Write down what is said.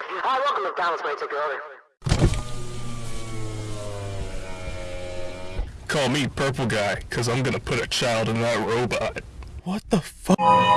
Hi, welcome McDonald's. when I take your order? Call me Purple Guy, cause I'm gonna put a child in that robot. What the fuck?